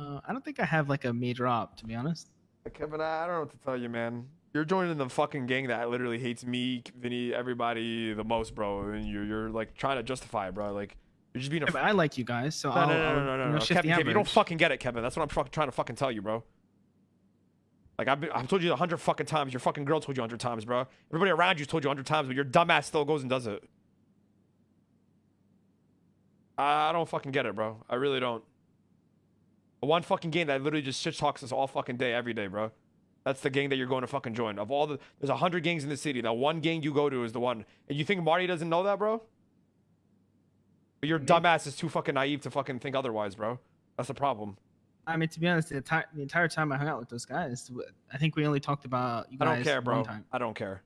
Uh, I don't think I have like a major op to be honest. Kevin, I don't know what to tell you, man. You're joining the fucking gang that literally hates me, Vinny, everybody the most, bro. And you're you're like trying to justify it, bro. Like you're just being a. Yeah, I like you guys, so no, I'll, no, no, I'll, no, no, you no, no. Kevin, Kevin, you don't fucking get it, Kevin. That's what I'm fucking trying to fucking tell you, bro. Like I've been, I've told you a hundred fucking times. Your fucking girl told you a hundred times, bro. Everybody around you told you a hundred times, but your dumbass still goes and does it. I don't fucking get it, bro. I really don't. One fucking game that literally just shit talks us all fucking day, every day, bro. That's the gang that you're going to fucking join. Of all the, there's a hundred gangs in the city. That one gang you go to is the one. And you think Marty doesn't know that, bro? But your dumbass is too fucking naive to fucking think otherwise, bro. That's the problem. I mean, to be honest, the entire the entire time I hung out with those guys, I think we only talked about you guys. I don't care, bro. I don't care.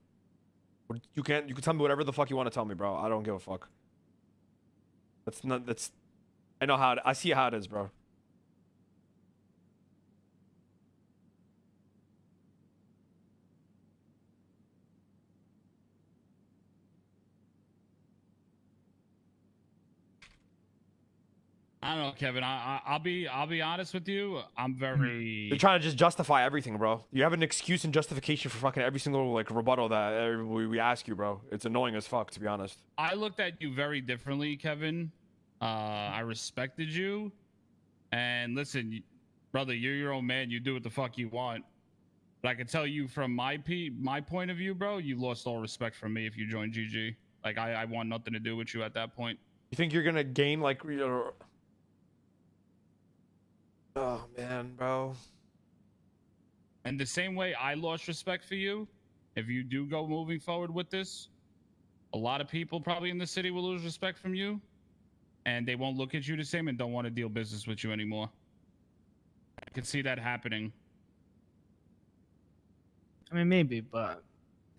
You can you can tell me whatever the fuck you want to tell me, bro. I don't give a fuck. That's not that's. I know how it, I see how it is, bro. I don't know, Kevin. I, I I'll be I'll be honest with you. I'm very. You're trying to just justify everything, bro. You have an excuse and justification for fucking every single like rebuttal that we, we ask you, bro. It's annoying as fuck, to be honest. I looked at you very differently, Kevin. Uh, I respected you, and listen, brother, you're your own man. You do what the fuck you want. But I can tell you from my p my point of view, bro, you lost all respect from me if you joined GG. Like I, I want nothing to do with you at that point. You think you're gonna gain like? you know- Oh man, bro. And the same way I lost respect for you, if you do go moving forward with this, a lot of people probably in the city will lose respect from you, and they won't look at you the same and don't want to deal business with you anymore. I can see that happening. I mean, maybe, but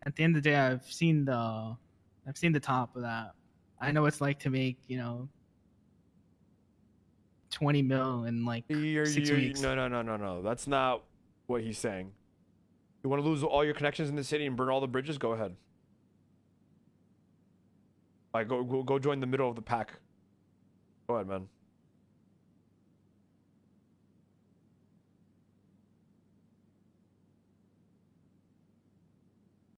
at the end of the day, I've seen the, I've seen the top of that. I know what it's like to make, you know, twenty mil in like You're, 6 you're- weeks. No, no, no, no, no. That's not what he's saying. You want to lose all your connections in the city and burn all the bridges? Go ahead. Like, go, go, go join the middle of the pack. Go ahead, man.